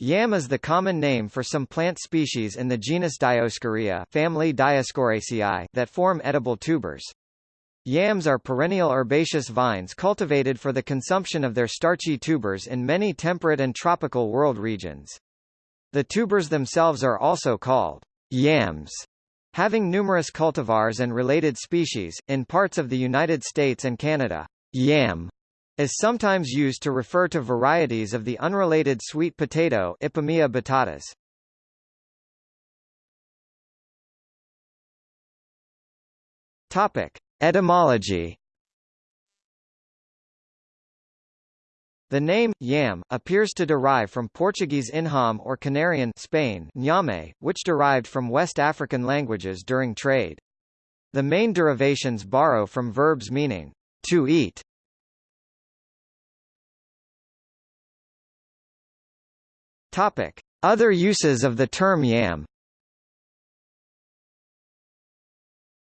Yam is the common name for some plant species in the genus Dioscorea family Dioscoraceae that form edible tubers. Yams are perennial herbaceous vines cultivated for the consumption of their starchy tubers in many temperate and tropical world regions. The tubers themselves are also called yams, having numerous cultivars and related species. In parts of the United States and Canada, yam is sometimes used to refer to varieties of the unrelated sweet potato Ipomoea batatas. Topic: Etymology. The name, yam, appears to derive from Portuguese inham or Canarian Spain nyame, which derived from West African languages during trade. The main derivations borrow from verbs meaning to eat Topic: Other uses of the term yam.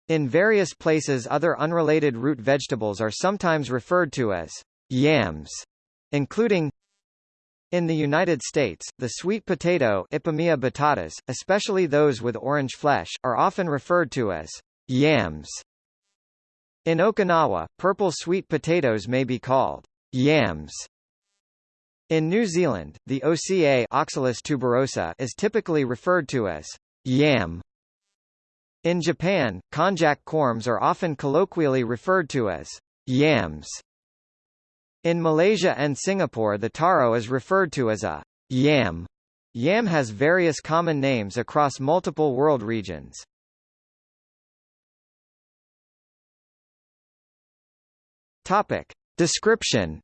In various places other unrelated root vegetables are sometimes referred to as yams, including in the United States, the sweet potato Ipomoea batatas, especially those with orange flesh, are often referred to as yams. In Okinawa, purple sweet potatoes may be called yams. In New Zealand, the OCA Oxalis tuberosa is typically referred to as yam. In Japan, konjac corms are often colloquially referred to as yams. In Malaysia and Singapore the taro is referred to as a yam. Yam has various common names across multiple world regions. Topic. Description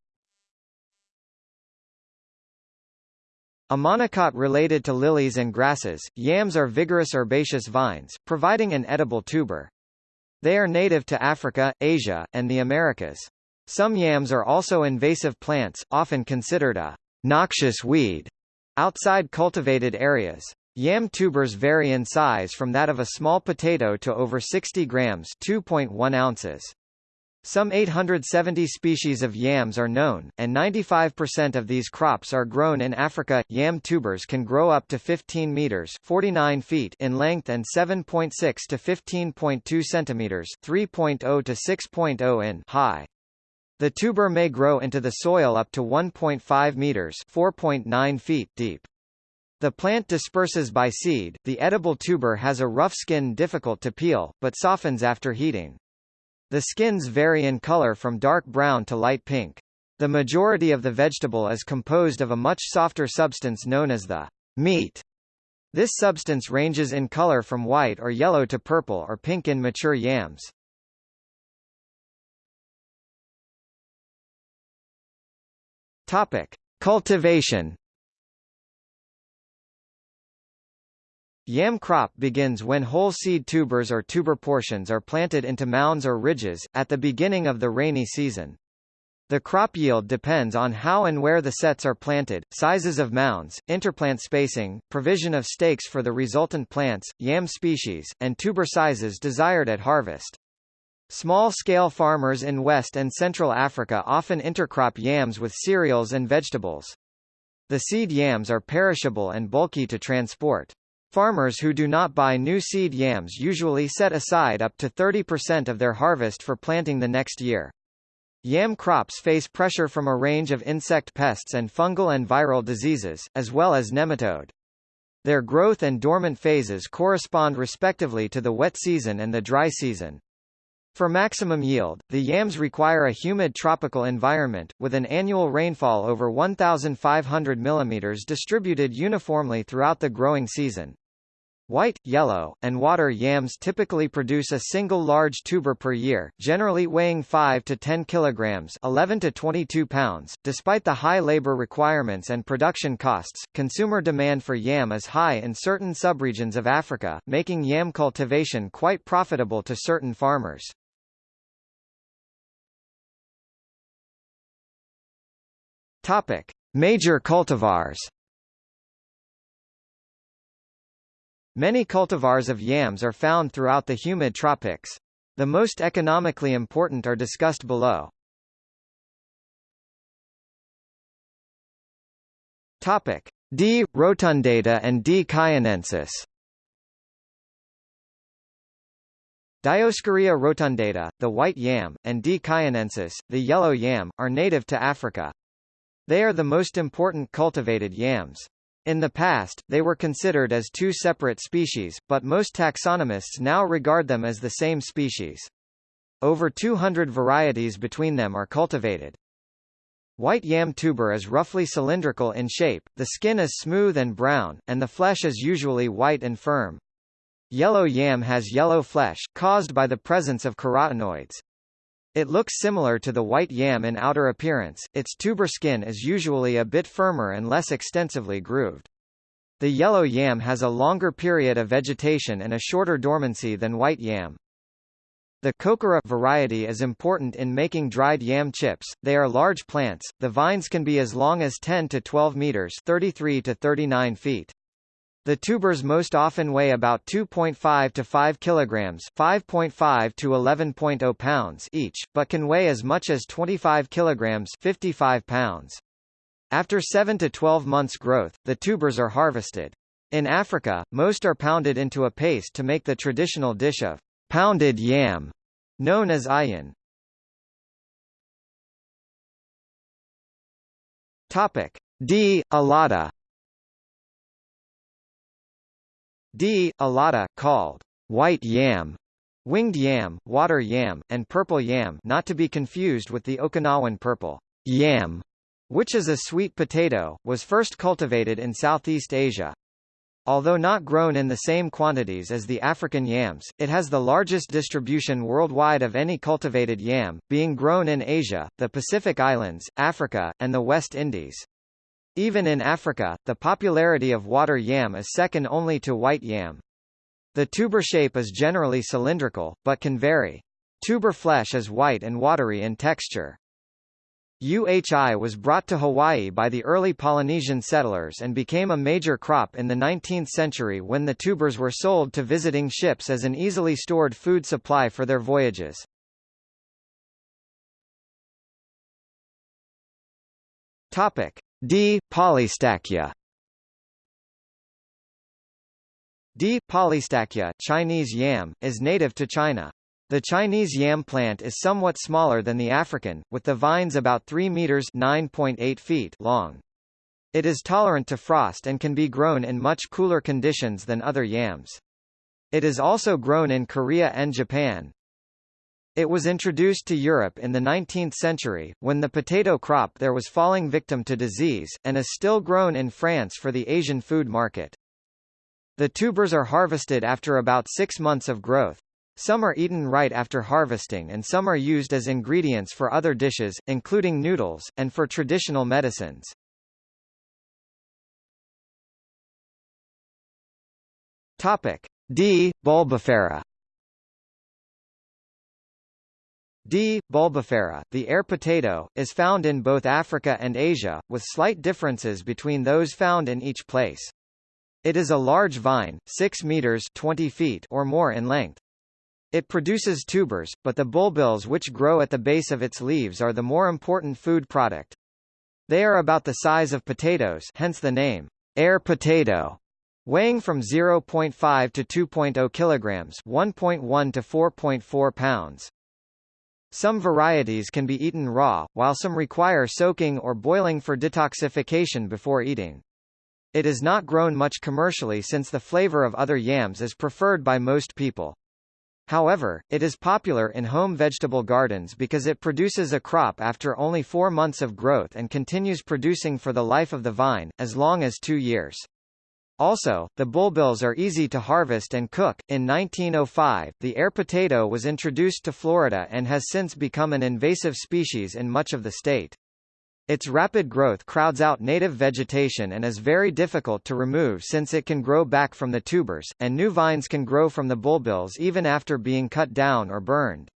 A monocot related to lilies and grasses, yams are vigorous herbaceous vines, providing an edible tuber. They are native to Africa, Asia, and the Americas. Some yams are also invasive plants, often considered a noxious weed outside cultivated areas. Yam tubers vary in size from that of a small potato to over 60 grams 2.1 ounces. Some 870 species of yams are known, and 95% of these crops are grown in Africa. Yam tubers can grow up to 15 meters (49 feet) in length and 7.6 to 15.2 centimeters (3.0 to 6.0 in) high. The tuber may grow into the soil up to 1.5 meters (4.9 feet) deep. The plant disperses by seed. The edible tuber has a rough skin difficult to peel, but softens after heating. The skins vary in color from dark brown to light pink. The majority of the vegetable is composed of a much softer substance known as the meat. This substance ranges in color from white or yellow to purple or pink in mature yams. Topic: Cultivation Yam crop begins when whole seed tubers or tuber portions are planted into mounds or ridges, at the beginning of the rainy season. The crop yield depends on how and where the sets are planted, sizes of mounds, interplant spacing, provision of stakes for the resultant plants, yam species, and tuber sizes desired at harvest. Small-scale farmers in West and Central Africa often intercrop yams with cereals and vegetables. The seed yams are perishable and bulky to transport. Farmers who do not buy new seed yams usually set aside up to 30% of their harvest for planting the next year. Yam crops face pressure from a range of insect pests and fungal and viral diseases, as well as nematode. Their growth and dormant phases correspond respectively to the wet season and the dry season. For maximum yield, the yams require a humid tropical environment, with an annual rainfall over 1,500 mm distributed uniformly throughout the growing season. White, yellow, and water yams typically produce a single large tuber per year, generally weighing 5 to 10 kilograms, 11 to 22 pounds. Despite the high labor requirements and production costs, consumer demand for yam is high in certain subregions of Africa, making yam cultivation quite profitable to certain farmers. Topic: Major cultivars. Many cultivars of yams are found throughout the humid tropics. The most economically important are discussed below. Topic: D. rotundata and D. cayenensis. Dioscorea rotundata, the white yam, and D. cayenensis, the yellow yam, are native to Africa. They are the most important cultivated yams. In the past, they were considered as two separate species, but most taxonomists now regard them as the same species. Over 200 varieties between them are cultivated. White yam tuber is roughly cylindrical in shape, the skin is smooth and brown, and the flesh is usually white and firm. Yellow yam has yellow flesh, caused by the presence of carotenoids. It looks similar to the white yam in outer appearance, its tuber skin is usually a bit firmer and less extensively grooved. The yellow yam has a longer period of vegetation and a shorter dormancy than white yam. The kokoro variety is important in making dried yam chips. They are large plants. The vines can be as long as 10 to 12 meters, 33 to 39 feet. The tubers most often weigh about 2.5 to 5 kilograms, 5.5 to 11.0 pounds each, but can weigh as much as 25 kilograms, 55 pounds. After 7 to 12 months growth, the tubers are harvested. In Africa, most are pounded into a paste to make the traditional dish of pounded yam, known as ayin. Topic D. alata D. alata, called white yam, winged yam, water yam, and purple yam not to be confused with the Okinawan purple yam, which is a sweet potato, was first cultivated in Southeast Asia. Although not grown in the same quantities as the African yams, it has the largest distribution worldwide of any cultivated yam, being grown in Asia, the Pacific Islands, Africa, and the West Indies. Even in Africa, the popularity of water yam is second only to white yam. The tuber shape is generally cylindrical, but can vary. Tuber flesh is white and watery in texture. UHI was brought to Hawaii by the early Polynesian settlers and became a major crop in the 19th century when the tubers were sold to visiting ships as an easily stored food supply for their voyages. Topic. D. polystachya D. polystachya Chinese yam, is native to China. The Chinese yam plant is somewhat smaller than the African, with the vines about 3 meters (9.8 feet) long. It is tolerant to frost and can be grown in much cooler conditions than other yams. It is also grown in Korea and Japan. It was introduced to Europe in the 19th century, when the potato crop there was falling victim to disease, and is still grown in France for the Asian food market. The tubers are harvested after about six months of growth. Some are eaten right after harvesting and some are used as ingredients for other dishes, including noodles, and for traditional medicines. Topic. D. bulbifera D. bulbifera, the air potato, is found in both Africa and Asia, with slight differences between those found in each place. It is a large vine, 6 meters 20 feet or more in length. It produces tubers, but the bulbils which grow at the base of its leaves are the more important food product. They are about the size of potatoes hence the name, air potato, weighing from 0.5 to 2.0 kilograms 1.1 to 4.4 pounds. Some varieties can be eaten raw, while some require soaking or boiling for detoxification before eating. It is not grown much commercially since the flavor of other yams is preferred by most people. However, it is popular in home vegetable gardens because it produces a crop after only four months of growth and continues producing for the life of the vine, as long as two years. Also, the bulbils are easy to harvest and cook. In 1905, the air potato was introduced to Florida and has since become an invasive species in much of the state. Its rapid growth crowds out native vegetation and is very difficult to remove since it can grow back from the tubers, and new vines can grow from the bulbils even after being cut down or burned.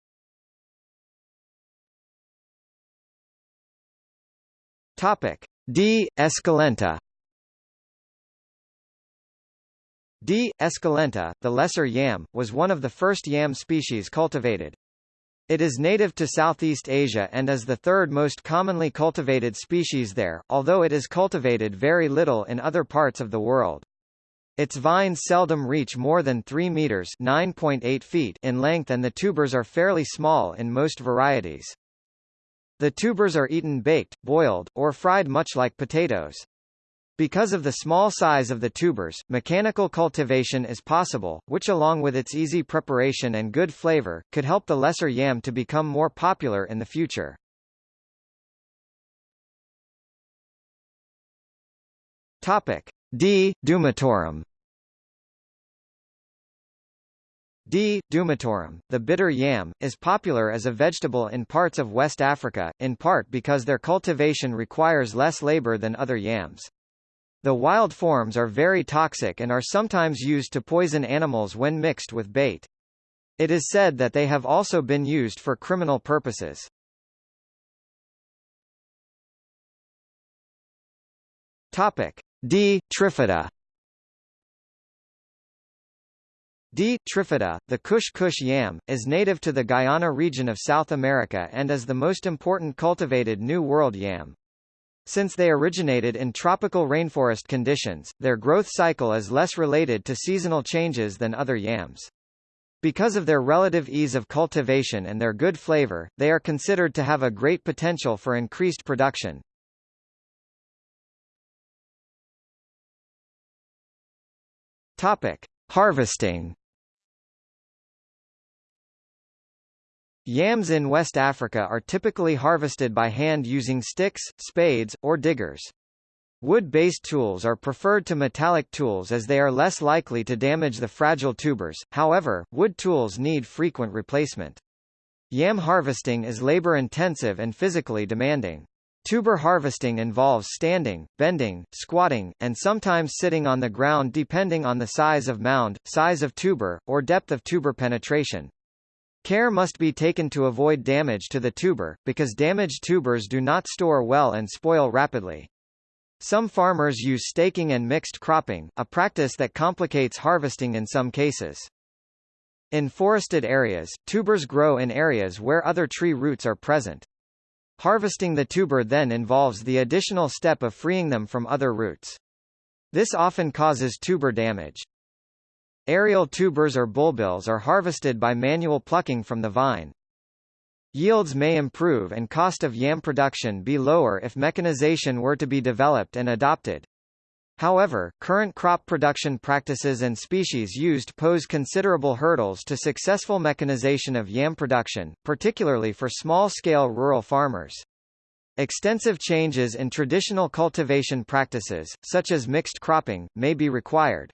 Topic. D. esculenta D. esculenta, the lesser yam, was one of the first yam species cultivated. It is native to Southeast Asia and is the third most commonly cultivated species there, although it is cultivated very little in other parts of the world. Its vines seldom reach more than 3 meters (9.8 feet) in length and the tubers are fairly small in most varieties. The tubers are eaten baked, boiled, or fried much like potatoes. Because of the small size of the tubers, mechanical cultivation is possible, which along with its easy preparation and good flavor, could help the lesser yam to become more popular in the future. Topic. D. Dumetorum D. dumetorum, the bitter yam, is popular as a vegetable in parts of West Africa, in part because their cultivation requires less labor than other yams. The wild forms are very toxic and are sometimes used to poison animals when mixed with bait. It is said that they have also been used for criminal purposes. Topic D. trifida D. trifida, the Kush Kush yam, is native to the Guyana region of South America and is the most important cultivated New World yam. Since they originated in tropical rainforest conditions, their growth cycle is less related to seasonal changes than other yams. Because of their relative ease of cultivation and their good flavor, they are considered to have a great potential for increased production. Topic: Harvesting Yams in West Africa are typically harvested by hand using sticks, spades, or diggers. Wood-based tools are preferred to metallic tools as they are less likely to damage the fragile tubers, however, wood tools need frequent replacement. Yam harvesting is labor-intensive and physically demanding. Tuber harvesting involves standing, bending, squatting, and sometimes sitting on the ground depending on the size of mound, size of tuber, or depth of tuber penetration. Care must be taken to avoid damage to the tuber, because damaged tubers do not store well and spoil rapidly. Some farmers use staking and mixed cropping, a practice that complicates harvesting in some cases. In forested areas, tubers grow in areas where other tree roots are present. Harvesting the tuber then involves the additional step of freeing them from other roots. This often causes tuber damage. Aerial tubers or bulbils are harvested by manual plucking from the vine. Yields may improve and cost of yam production be lower if mechanization were to be developed and adopted. However, current crop production practices and species used pose considerable hurdles to successful mechanization of yam production, particularly for small-scale rural farmers. Extensive changes in traditional cultivation practices, such as mixed cropping, may be required.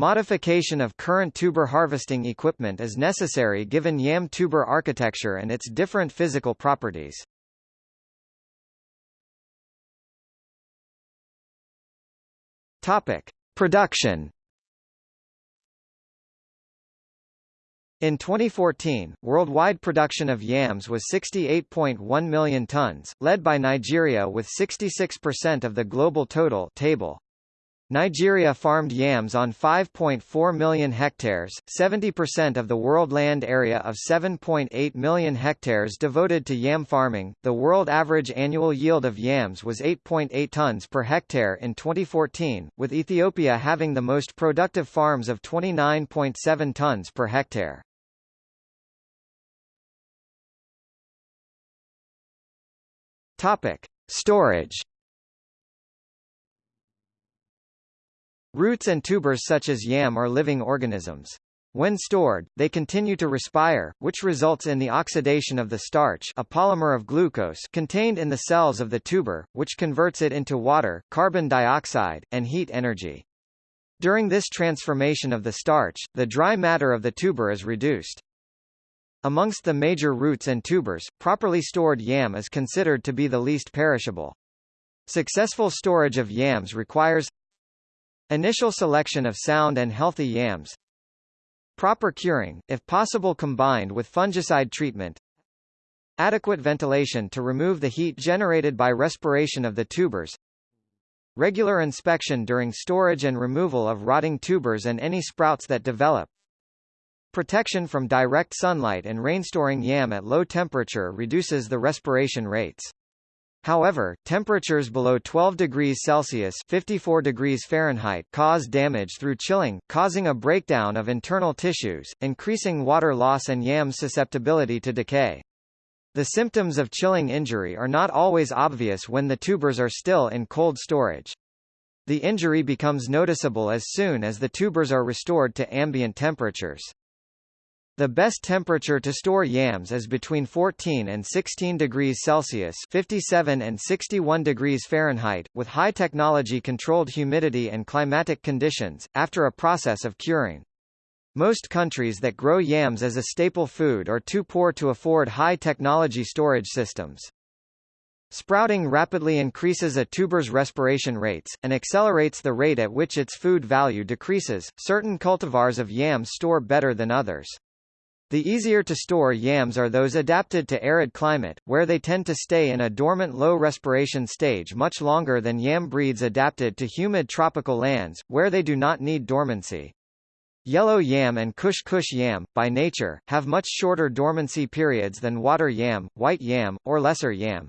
Modification of current tuber harvesting equipment is necessary given yam tuber architecture and its different physical properties. Topic: Production In 2014, worldwide production of yams was 68.1 million tons, led by Nigeria with 66% of the global total table. Nigeria farmed yams on 5.4 million hectares, 70% of the world land area of 7.8 million hectares devoted to yam farming. The world average annual yield of yams was 8.8 tons per hectare in 2014, with Ethiopia having the most productive farms of 29.7 tons per hectare. Topic: Storage Roots and tubers such as yam are living organisms. When stored, they continue to respire, which results in the oxidation of the starch a polymer of glucose contained in the cells of the tuber, which converts it into water, carbon dioxide, and heat energy. During this transformation of the starch, the dry matter of the tuber is reduced. Amongst the major roots and tubers, properly stored yam is considered to be the least perishable. Successful storage of yams requires Initial selection of sound and healthy yams. Proper curing, if possible combined with fungicide treatment. Adequate ventilation to remove the heat generated by respiration of the tubers. Regular inspection during storage and removal of rotting tubers and any sprouts that develop. Protection from direct sunlight and rainstoring yam at low temperature reduces the respiration rates. However, temperatures below 12 degrees Celsius 54 degrees Fahrenheit cause damage through chilling, causing a breakdown of internal tissues, increasing water loss and yam's susceptibility to decay. The symptoms of chilling injury are not always obvious when the tubers are still in cold storage. The injury becomes noticeable as soon as the tubers are restored to ambient temperatures. The best temperature to store yams is between 14 and 16 degrees Celsius 57 and 61 degrees Fahrenheit, with high technology controlled humidity and climatic conditions, after a process of curing. Most countries that grow yams as a staple food are too poor to afford high-technology storage systems. Sprouting rapidly increases a tuber's respiration rates, and accelerates the rate at which its food value decreases. Certain cultivars of yam store better than others. The easier to store yams are those adapted to arid climate, where they tend to stay in a dormant low respiration stage much longer than yam breeds adapted to humid tropical lands, where they do not need dormancy. Yellow yam and Kush Kush yam, by nature, have much shorter dormancy periods than water yam, white yam, or lesser yam.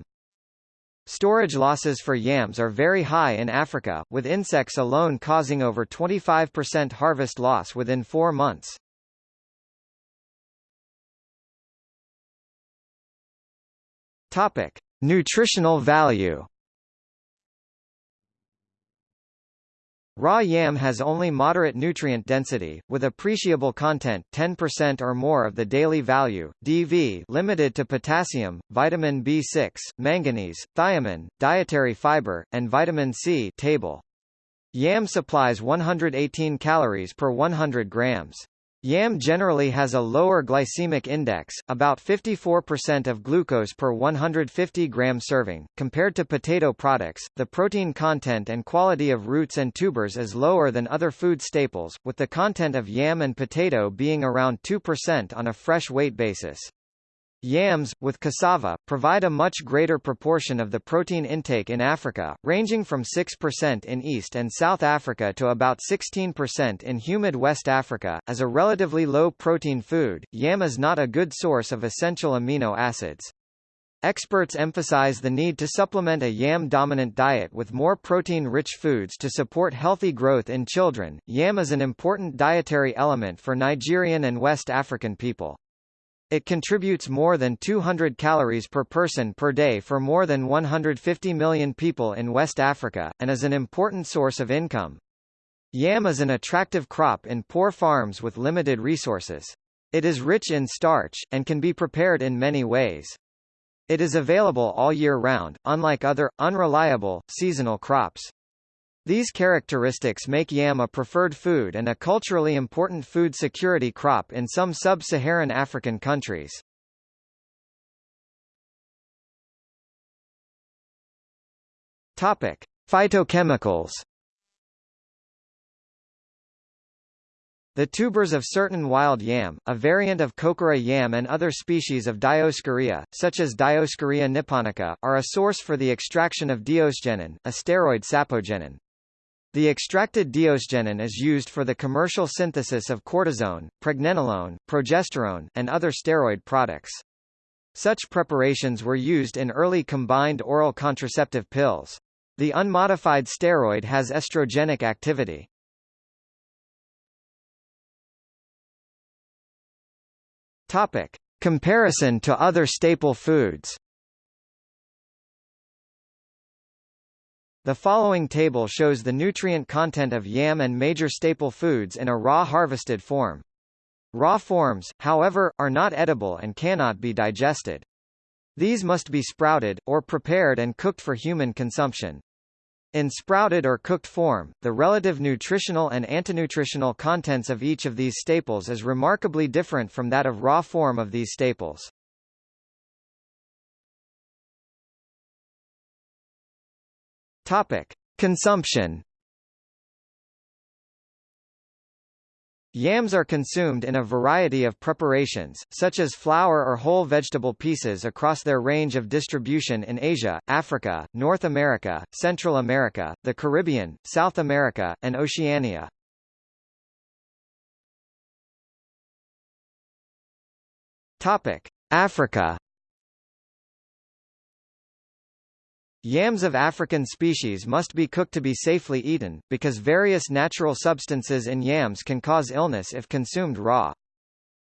Storage losses for yams are very high in Africa, with insects alone causing over 25% harvest loss within four months. Topic. Nutritional value Raw yam has only moderate nutrient density, with appreciable content 10% or more of the daily value, DV limited to potassium, vitamin B6, manganese, thiamine, dietary fiber, and vitamin C table. Yam supplies 118 calories per 100 grams. Yam generally has a lower glycemic index, about 54% of glucose per 150 gram serving. Compared to potato products, the protein content and quality of roots and tubers is lower than other food staples, with the content of yam and potato being around 2% on a fresh weight basis. Yams, with cassava, provide a much greater proportion of the protein intake in Africa, ranging from 6% in East and South Africa to about 16% in humid West Africa. As a relatively low protein food, yam is not a good source of essential amino acids. Experts emphasize the need to supplement a yam-dominant diet with more protein-rich foods to support healthy growth in children. Yam is an important dietary element for Nigerian and West African people. It contributes more than 200 calories per person per day for more than 150 million people in West Africa, and is an important source of income. Yam is an attractive crop in poor farms with limited resources. It is rich in starch, and can be prepared in many ways. It is available all year round, unlike other, unreliable, seasonal crops. These characteristics make yam a preferred food and a culturally important food security crop in some sub-Saharan African countries. Topic: Phytochemicals. The tubers of certain wild yam, a variant of kokoro yam and other species of Dioscorea, such as Dioscorea nipponica, are a source for the extraction of diosgenin, a steroid sapogenin. The extracted diosgenin is used for the commercial synthesis of cortisone, pregnenolone, progesterone, and other steroid products. Such preparations were used in early combined oral contraceptive pills. The unmodified steroid has estrogenic activity. Topic. Comparison to other staple foods The following table shows the nutrient content of yam and major staple foods in a raw harvested form. Raw forms, however, are not edible and cannot be digested. These must be sprouted, or prepared and cooked for human consumption. In sprouted or cooked form, the relative nutritional and antinutritional contents of each of these staples is remarkably different from that of raw form of these staples. Topic: Consumption. Yams are consumed in a variety of preparations, such as flour or whole vegetable pieces across their range of distribution in Asia, Africa, North America, Central America, the Caribbean, South America, and Oceania. Africa. Yams of African species must be cooked to be safely eaten, because various natural substances in yams can cause illness if consumed raw.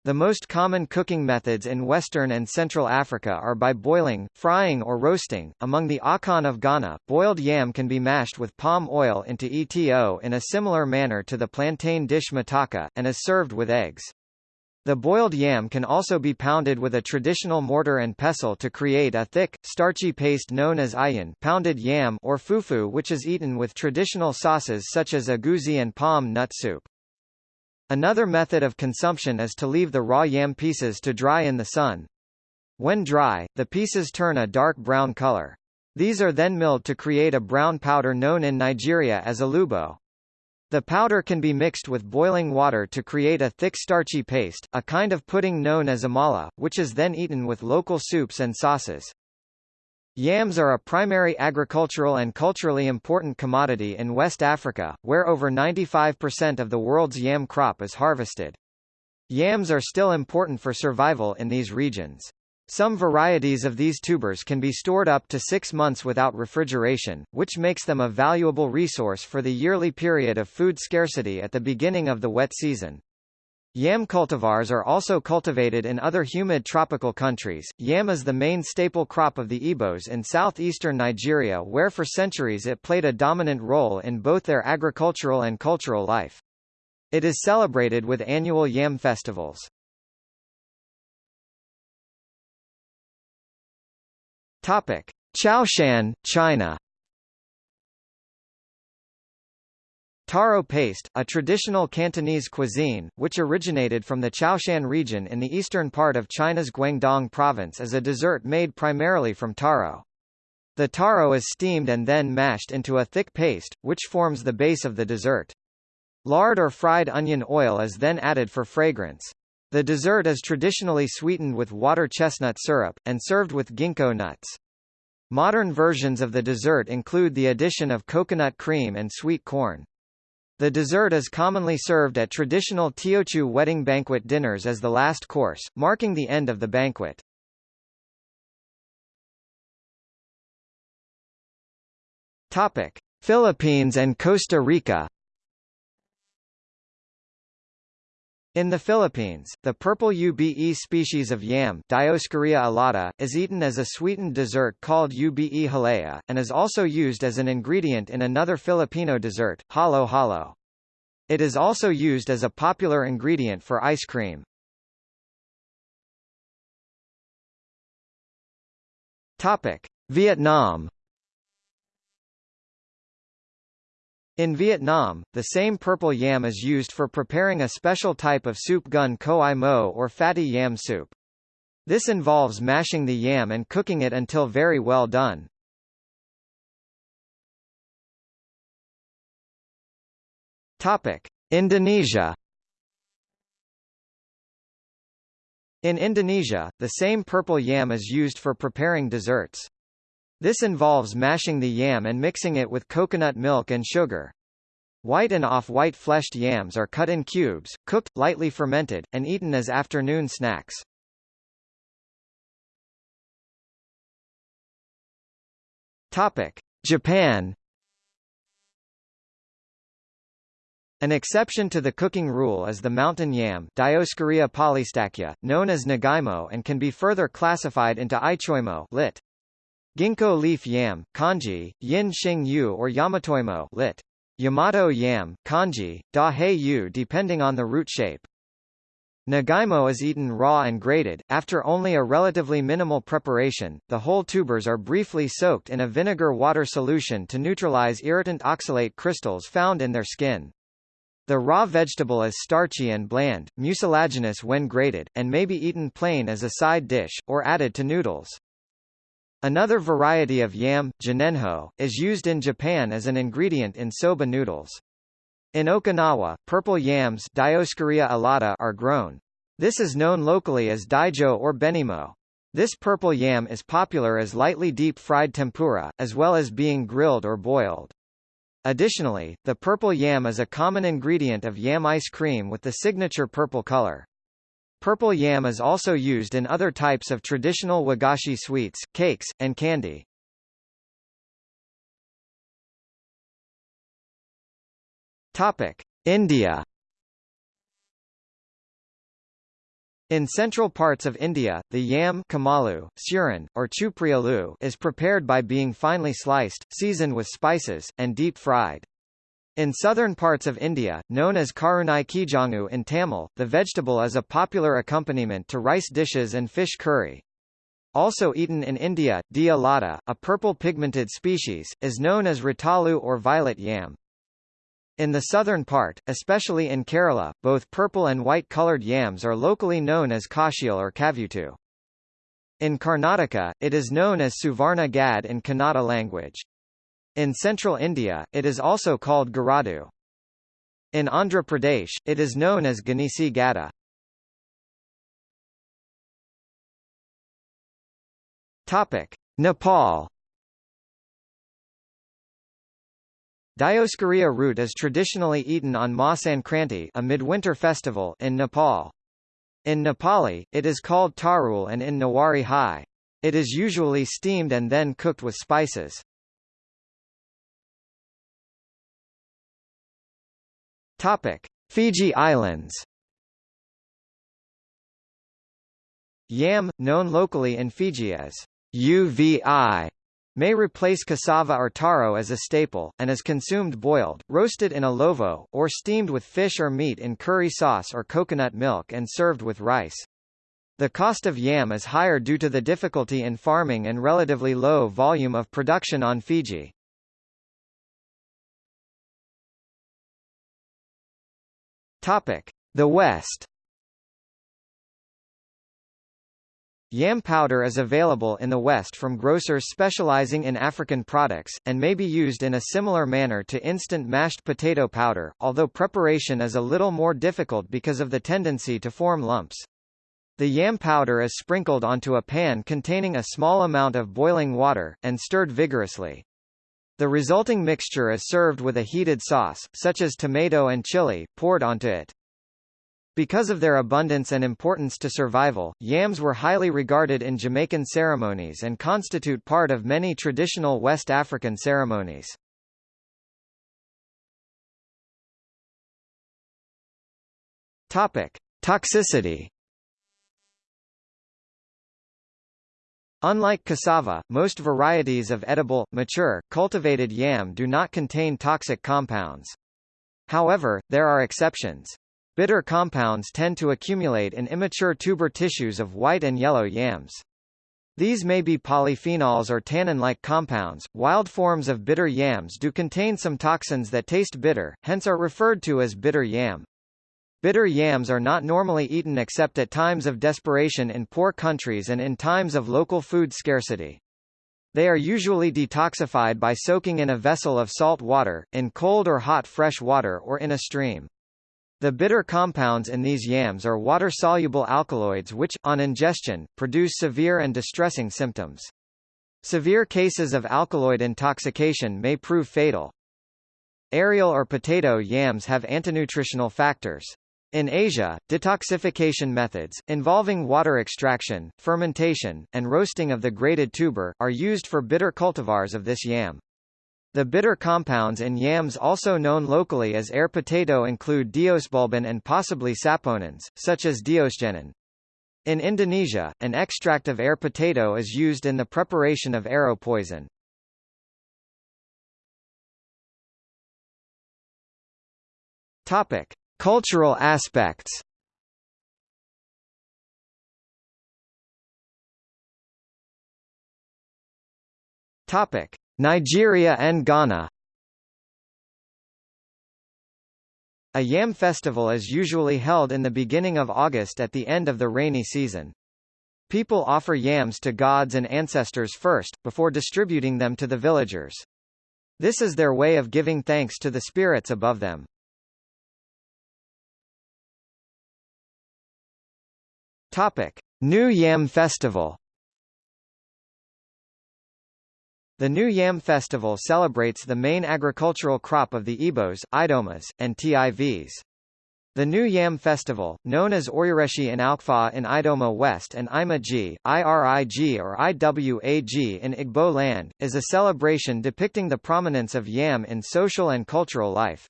The most common cooking methods in Western and Central Africa are by boiling, frying or roasting. Among the Akan of Ghana, boiled yam can be mashed with palm oil into eto in a similar manner to the plantain dish mataka, and is served with eggs. The boiled yam can also be pounded with a traditional mortar and pestle to create a thick, starchy paste known as ayin pounded yam or fufu which is eaten with traditional sauces such as egusi and palm nut soup. Another method of consumption is to leave the raw yam pieces to dry in the sun. When dry, the pieces turn a dark brown color. These are then milled to create a brown powder known in Nigeria as alubo. The powder can be mixed with boiling water to create a thick starchy paste, a kind of pudding known as amala, which is then eaten with local soups and sauces. Yams are a primary agricultural and culturally important commodity in West Africa, where over 95% of the world's yam crop is harvested. Yams are still important for survival in these regions. Some varieties of these tubers can be stored up to six months without refrigeration, which makes them a valuable resource for the yearly period of food scarcity at the beginning of the wet season. Yam cultivars are also cultivated in other humid tropical countries. Yam is the main staple crop of the Igbos in southeastern Nigeria where for centuries it played a dominant role in both their agricultural and cultural life. It is celebrated with annual yam festivals. Topic: Chaoshan, China. Taro paste, a traditional Cantonese cuisine, which originated from the Chaoshan region in the eastern part of China's Guangdong province is a dessert made primarily from taro. The taro is steamed and then mashed into a thick paste, which forms the base of the dessert. Lard or fried onion oil is then added for fragrance. The dessert is traditionally sweetened with water chestnut syrup, and served with ginkgo nuts. Modern versions of the dessert include the addition of coconut cream and sweet corn. The dessert is commonly served at traditional Teochew wedding banquet dinners as the last course, marking the end of the banquet. Topic: Philippines and Costa Rica In the Philippines, the purple ube species of yam Dioscorea alata, is eaten as a sweetened dessert called ube halaya, and is also used as an ingredient in another Filipino dessert, halo halo. It is also used as a popular ingredient for ice cream. Vietnam In Vietnam, the same purple yam is used for preparing a special type of soup gun coi mo or fatty yam soup. This involves mashing the yam and cooking it until very well done. Topic: Indonesia In Indonesia, the same purple yam is used for preparing desserts. This involves mashing the yam and mixing it with coconut milk and sugar. White and off-white fleshed yams are cut in cubes, cooked, lightly fermented, and eaten as afternoon snacks. Topic: Japan An exception to the cooking rule is the mountain yam Dioscorea polystachya, known as nagaimo and can be further classified into ichoimo lit. Ginkgo leaf yam, kanji, yin xing yu or yamatoimo lit. Yamato yam, kanji, da hei yu depending on the root shape. Nagaimo is eaten raw and grated. After only a relatively minimal preparation, the whole tubers are briefly soaked in a vinegar water solution to neutralize irritant oxalate crystals found in their skin. The raw vegetable is starchy and bland, mucilaginous when grated, and may be eaten plain as a side dish, or added to noodles. Another variety of yam, jinenjo, is used in Japan as an ingredient in soba noodles. In Okinawa, purple yams Dioscorea alata are grown. This is known locally as daijo or benimo. This purple yam is popular as lightly deep-fried tempura, as well as being grilled or boiled. Additionally, the purple yam is a common ingredient of yam ice cream with the signature purple color. Purple yam is also used in other types of traditional wagashi sweets, cakes, and candy. Topic: India In central parts of India, the yam kamalu, suran, or chuprialu is prepared by being finely sliced, seasoned with spices, and deep-fried. In southern parts of India, known as karunai kizhangu in Tamil, the vegetable is a popular accompaniment to rice dishes and fish curry. Also eaten in India, D. alata, a purple pigmented species, is known as ratalu or violet yam. In the southern part, especially in Kerala, both purple and white-colored yams are locally known as kashil or kavutu. In Karnataka, it is known as Suvarna Gad in Kannada language. In central India, it is also called Garadu. In Andhra Pradesh, it is known as Ganisi Gada. Topic: Nepal Dioscorea root is traditionally eaten on Ma Sankranti a midwinter festival in Nepal. In Nepali, it is called tarul and in Newari High. It is usually steamed and then cooked with spices. Topic: Fiji Islands. Yam, known locally in Fiji as UVI, may replace cassava or taro as a staple, and is consumed boiled, roasted in a lovo, or steamed with fish or meat in curry sauce or coconut milk and served with rice. The cost of yam is higher due to the difficulty in farming and relatively low volume of production on Fiji. The West Yam powder is available in the West from grocers specializing in African products, and may be used in a similar manner to instant mashed potato powder, although preparation is a little more difficult because of the tendency to form lumps. The yam powder is sprinkled onto a pan containing a small amount of boiling water, and stirred vigorously. The resulting mixture is served with a heated sauce, such as tomato and chili, poured onto it. Because of their abundance and importance to survival, yams were highly regarded in Jamaican ceremonies and constitute part of many traditional West African ceremonies. Topic: Toxicity. Unlike cassava, most varieties of edible, mature, cultivated yam do not contain toxic compounds. However, there are exceptions. Bitter compounds tend to accumulate in immature tuber tissues of white and yellow yams. These may be polyphenols or tannin-like compounds. Wild forms of bitter yams do contain some toxins that taste bitter, hence are referred to as bitter yam. Bitter yams are not normally eaten except at times of desperation in poor countries and in times of local food scarcity. They are usually detoxified by soaking in a vessel of salt water, in cold or hot fresh water or in a stream. The bitter compounds in these yams are water-soluble alkaloids which, on ingestion, produce severe and distressing symptoms. Severe cases of alkaloid intoxication may prove fatal. Aerial or potato yams have antinutritional factors. In Asia, detoxification methods, involving water extraction, fermentation, and roasting of the grated tuber, are used for bitter cultivars of this yam. The bitter compounds in yams also known locally as air potato include diosbulbin and possibly saponins, such as diosgenin. In Indonesia, an extract of air potato is used in the preparation of arrow poison. Topic: Cultural aspects. Topic: Nigeria and Ghana A yam festival is usually held in the beginning of August at the end of the rainy season. People offer yams to gods and ancestors first, before distributing them to the villagers. This is their way of giving thanks to the spirits above them. Topic. New Yam Festival The New Yam Festival celebrates the main agricultural crop of the Igbos, Idomas, and Tivs. The New Yam Festival, known as Oireshi in Alkfa in Idoma West and Imaji, IRIG or IWAG in Igbo land, is a celebration depicting the prominence of yam in social and cultural life.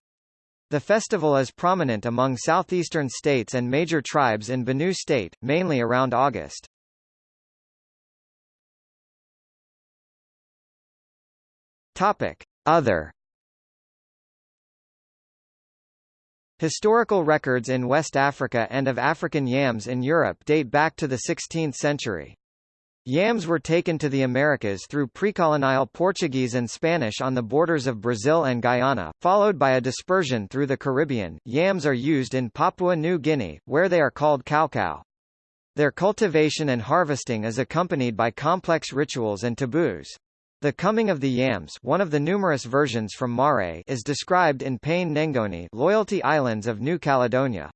The festival is prominent among southeastern states and major tribes in Benue State, mainly around August. Topic. Other Historical records in West Africa and of African yams in Europe date back to the 16th century. Yams were taken to the Americas through pre-colonial Portuguese and Spanish on the borders of Brazil and Guyana, followed by a dispersion through the Caribbean. Yams are used in Papua New Guinea, where they are called kaukau. Their cultivation and harvesting is accompanied by complex rituals and taboos. The coming of the Yams one of the numerous versions from Mare is described in Pene Nengone Loyalty Islands of New Caledonia.